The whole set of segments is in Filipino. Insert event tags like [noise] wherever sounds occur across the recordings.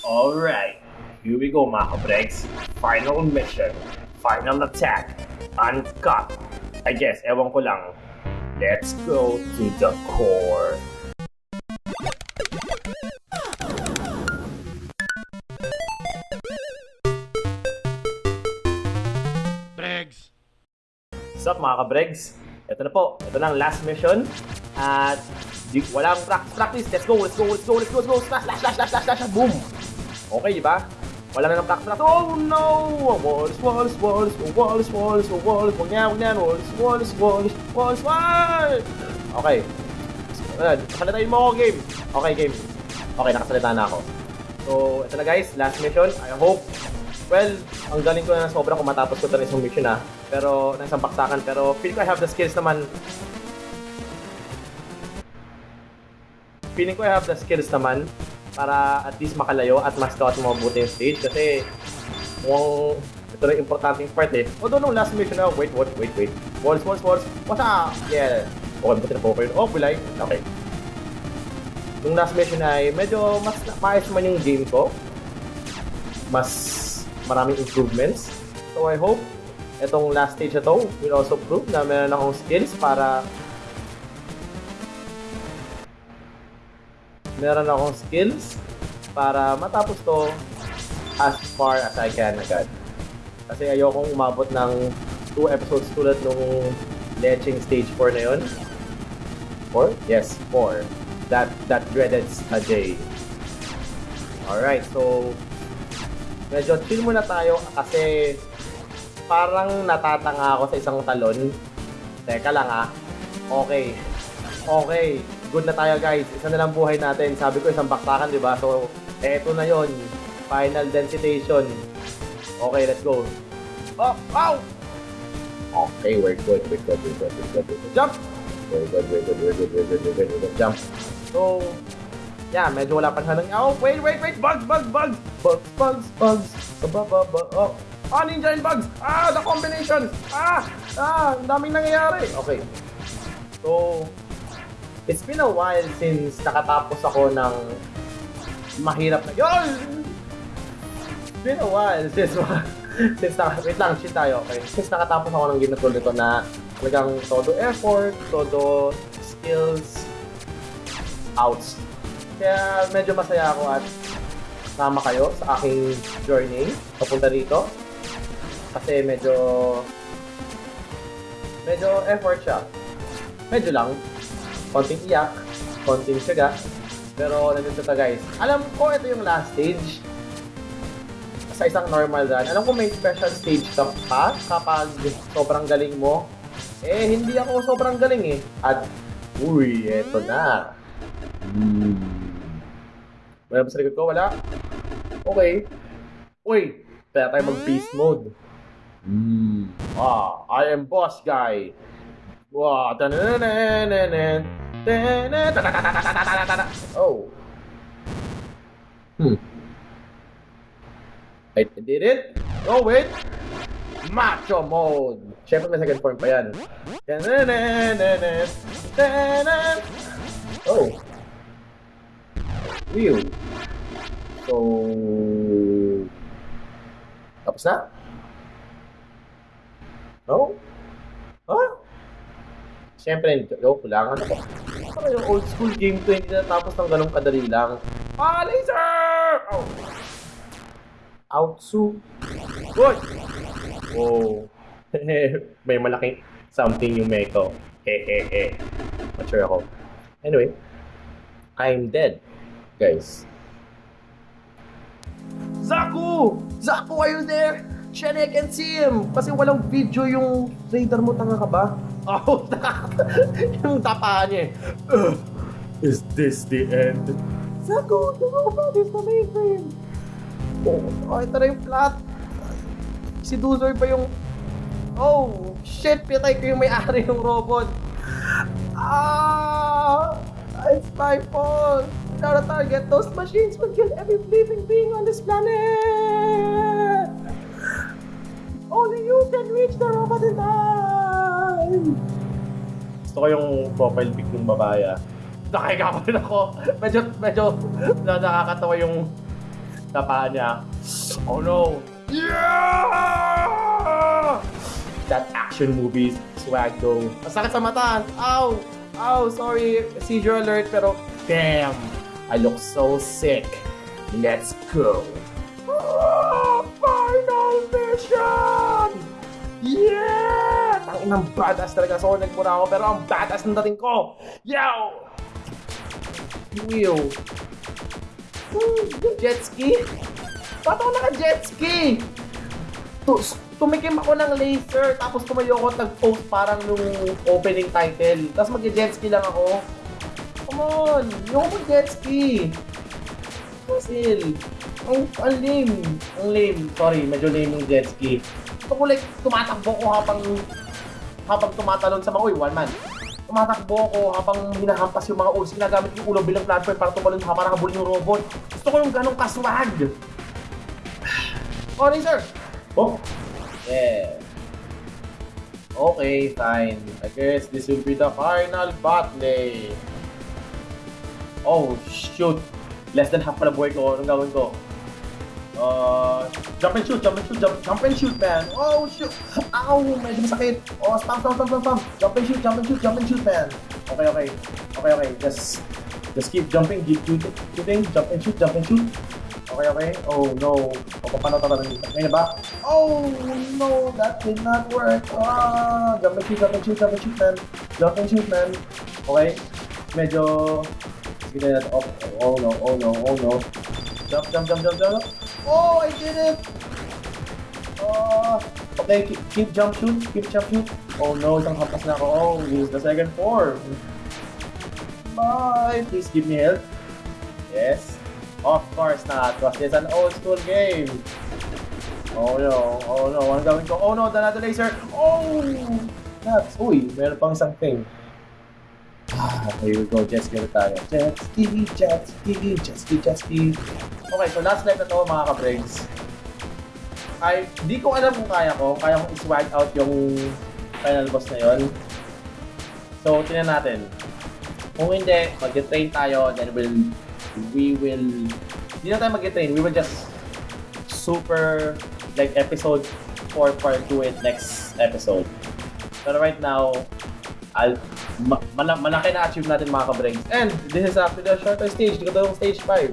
Alright, here we go mga kabregs. Final mission, final attack, uncut. I guess, ewan ko lang. Let's go to the core. Bregs! What's up mga kabregs? Ito na po, ito na ang last mission. At di, walang practice, practice. Let's go, let's go, let's go, let's go, let's go. Slash, slash, slash, slash, slash, slash, boom. Okay, di ba? Wala na ng practice. Oh no! Walls, walls, walls, walls, walls, walls, wag niya, wag niya, walls, walls, walls, walls, walls. Okay. Wala, Salita mo ako, game. Okay, game. Okay, nakasalita na ako. So, ito na guys, last mission. I hope Well, ang galing ko na sobra kung matapos ko ito na isang mission na. Pero, ng isang baksakan. Pero, feel ko I have the skills naman. Feeling ko I have the skills naman para at least makalayo at mas at mabuti yung stage. Kasi, mukhang ito na yung importanteng part eh. Although nung last mission na, wait, wait, wait, wait. Walls, walls, walls. What's up? Yeah. Okay, buti na po yun. Oh, bulay. Okay. Nung last mission ay medyo mas maayos man yung game ko. Mas maraming improvements. So I hope itong last stage na to will also prove na meron akong skills para meron akong skills para matapos to as far as I can agad. Kasi ayokong umabot ng 2 episodes tulad nung Leching Stage 4 na yun. 4? Yes, 4. That that dreaded Ajay. Alright, so medyo chill muna tayo kasi parang natatanga ako sa isang talon. Teka lang ah. Okay. Okay. Good na tayo guys. Isa na lang buhay natin. Sabi ko isang bakbakan, di ba? So, eto na yon Final densitation. Okay, let's go. Oh, ow! Okay, we're good, we're good, we're good, we're good, we're good. Jump! We're good, we're good, we're good, we're good, we're good, we're good. Jump. So, yeah, medyo wala pa siya ng... Oh, wait, wait, wait! Bugs, bugs, bugs! Bugs, bugs, bugs! Ba, ba, ba, oh. Ah, ninja and bugs! Ah, the combination! Ah! Ah, ang daming nangyayari! Okay. So, it's been a while since nakatapos ako ng mahirap na... Yun! It's been a while since... [laughs] since naka, wait lang, shit tayo, okay? Since nakatapos ako ng game na tulad ito na talagang todo effort, todo skills, outs. Kaya medyo masaya ako at sama kayo sa aking journey papunta dito. Kasi medyo medyo effort siya. Medyo lang konting iyak, konting saga. Pero nandito ta guys. Alam ko ito yung last stage sa isang normal run. Alam ko may special stage ka pa kapag sobrang galing mo. Eh, hindi ako sobrang galing eh. At, uy, eto na. Hmm. Wala ba sa likod ko? Wala? Okay. Uy, kaya tayo mag-beast mode. Hmm. Ah, I am boss guy. Wow, tanananananan. Oh. Hmm. I did it. Oh, wait. Macho mode. Siyempre may second form pa yan. Oh. Wheel. So... Tapos na? No? Huh? Siyempre, joke lang. Ano Ano yung old school game to hindi natapos ng ganong kadali lang? Ah, laser! Oh. Outsu. Good! Oh. May malaking something yung Meko. Hehehe. Not sure ako. Anyway, I'm dead, guys. Zaku! Zaku, are you there? I can see him! Kasi walang video yung radar mo, tanga ka ba? Oh, yung tapahan [laughs] niya eh. Is this the end? Zaku, the robot is the mainframe! Oh, oh, ito na yung plot. Si Duzor pa yung... Oh, shit, pitay ko yung may-ari ng robot. Ah! It's my fault! Without a target, those machines would kill every living being on this planet! Only you can reach the robot in time! Gusto ko yung profile pic ng babae ah. Nakahiga pa rin ako. Medyo, medyo na nakakatawa yung sa paa niya. Oh no! Yeah! That action movies swag though. Masakit sa mata. Ow! Ow! Sorry, seizure alert. Pero damn! I look so sick. Let's go! Ng badass talaga. So, nagmura ako. Pero ang badass ng dating ko. Yo! Wheel. Jet ski? Ba't ako naka-jet ski? Tu- tumikim ako ng laser, tapos tumayo ako at nag-post parang nung opening title. Tapos mag-jet ski lang ako. Come on! Yung mag-jet ski! Basil! Ang, ang lame. Ang lame. Sorry, medyo lame yung jet ski. Gusto ko like, tumatakbo ko habang habang tumatalon sa mga, uy, one man. Tumatakbo ako habang hinahampas yung mga ulo. Ginagamit yung ulo bilang platform para tumalon ha, para habulin yung robot. Gusto ko yung ganong kaswag. [sighs] Oh, sir. Oh. Yeah. Okay, fine. I guess this will be the final battle. Oh, shoot. Less than half pala buhay ko. Anong gagawin ko? Uh, jump and shoot, jump and shoot, jump, jump and shoot, man. Oh, shoot. Ow, medyo masakit. Oh, spam, spam, spam, spam, spam. Jump and shoot, jump and shoot, jump and shoot, man. Okay, okay. Okay, okay. Just, just keep jumping, keep shooting, jump and shoot, jump and shoot. Okay, okay. Oh, no. O, paano tatanong? Ngayon na ba? Oh, no. That did not work. Ah, jump and shoot, jump and shoot, jump and shoot, man. Jump and shoot, man. Okay. Medyo... Oh, oh, no, oh, no, oh, no. Jump, jump, jump, jump, jump. Oh, I did it! Uh, okay, keep, keep jump shoot, keep jump shoot. Oh no, isang hampas na ako. Oh, use the second form. Bye! Please give me help. Yes. Of course not, because it's an old school game. Oh no, oh no, anong gawin ko? Oh no, another laser! Oh! Nuts! Uy, meron pang isang thing. Ah, here we go, jet ski ulit tayo. Jet ski, jet ski, jet ski, jet ski. Okay, so last life na to mga ka-brains. Ay, di ko alam kung kaya ko. Kaya kong i-swag out yung final boss na yon. So, tingnan natin. Kung hindi, mag-train tayo, then we'll, we will, hindi na tayo mag-train, we will just super, like, episode 4 part 2 it next episode. Pero right now, I'll, ma- mala- malaki na achieve natin mga ka-brains. And this is after the shorter stage, di ko daw stage 5.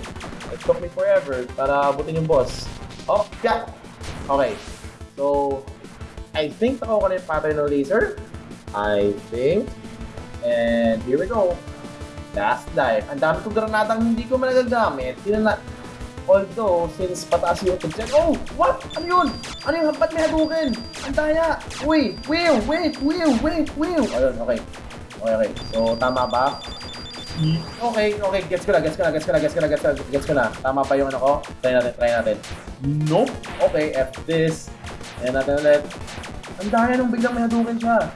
It took me forever para abutin yung boss. Oh, yeah! Okay. So, I think nakuha ko na yung pattern ng laser. I think. And here we go. Last life. Ang dami kong granadang hindi ko man nagagamit. Hindi na Although, since pataas yung object, oh! What? Ano yun? Ano yung hampat may hadukin? Ang daya! Uy! Will! Wait! Will! Wait! Will! Ayun, okay. Okay, okay. So, tama ba? Okay, okay. Gets ko na, gets ko na, gets ko na, gets ko na, gets ko na, gets ko na. Tama pa yung ano ko? Try natin, try natin. Nope! Okay, F this. Ayan natin ulit. Ang daya nung biglang may hadukin siya.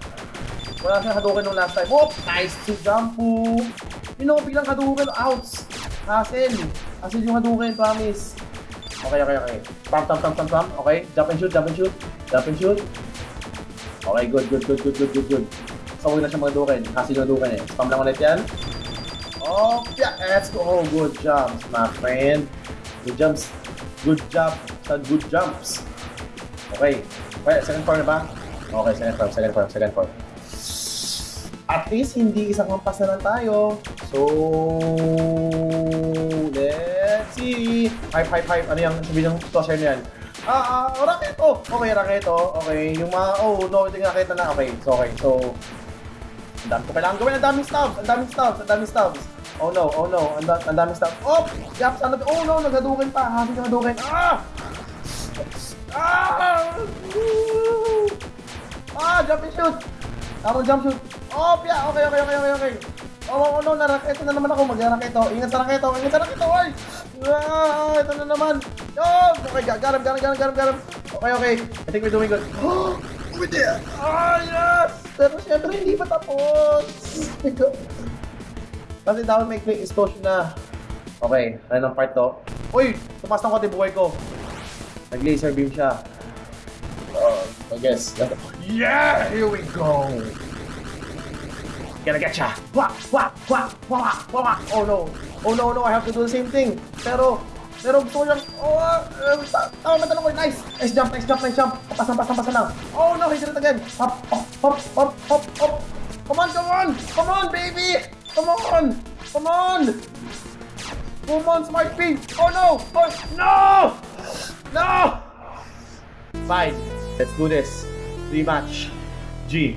Wala siyang hadukin nung last time. Oh! Nice to jumpo! Yun ako biglang hadukin. Ouch! Hassle! Hassle yung hadukin, promise. Okay, okay, okay. Pump, pump, pump, pump, pump. Okay, jump and shoot, jump and shoot. Jump and shoot. Okay, good, good, good, good, good, good, good. So, huwag na siya magadukin. Hassle yung hadukin eh. Spam lang ulit yan. Oh, yeah, let's go. Oh, good jumps, my friend. Good jumps. Good sa good jumps. Okay. Okay, second form na ba? Okay, second form, second form, second form. At least, hindi isang hampas na lang tayo. So, let's see. Hype, hype, hype. Ano yung sabi ng tosher na yan? Ah, ah, raketo. Okay, raketo. Okay, yung mga, oh, no, ito yung raketo na. Okay, so, okay. So, ang dami ko kailangan gawin. Ang daming stabs. Ang daming stabs. Ang daming stabs. Oh no, oh no. Ang, da- ang daming stabs. Oh! Yaps, ano? Oh no, naghadukin pa. Happy na naghadukin. Ah! Ah! Ah, jump and shoot. Tamang jump shoot. Oh, yeah. Okay, okay, okay, okay, okay. Oh, oh, no, naraketo na naman ako. Mag-raketo. Ingat sa raketo. Ingat sa raketo. Ay! Ah, ito na naman. Oh, okay, him, got him, got him. Okay, okay. I think we're doing good. [gasps] Oh, we did. Ah, yes! Pero syempre, hindi pa tapos. [laughs] Kasi dapat may quick explosion na. Okay, ano ng part to? Uy! Tumas ng konti buhay ko. Nag-laser beam siya. Uh, I guess. Yeah! Here we go! Gonna get ya! Wah! Wah! Wah! Wah! Wah! Oh no! Oh no, no! I have to do the same thing! Pero, Pero gusto ko yung, oh, uh, tama ba ko? Nice! Nice jump, nice jump, nice jump. Pasan, pasan, pasan lang. Oh no, he did it again. Hop, hop, hop, hop, hop. Come on, come on! Come on, baby! Come on! Come on! Come on, Smart P! Oh no! Oh, no! No! Fine. Let's do this. Rematch. G.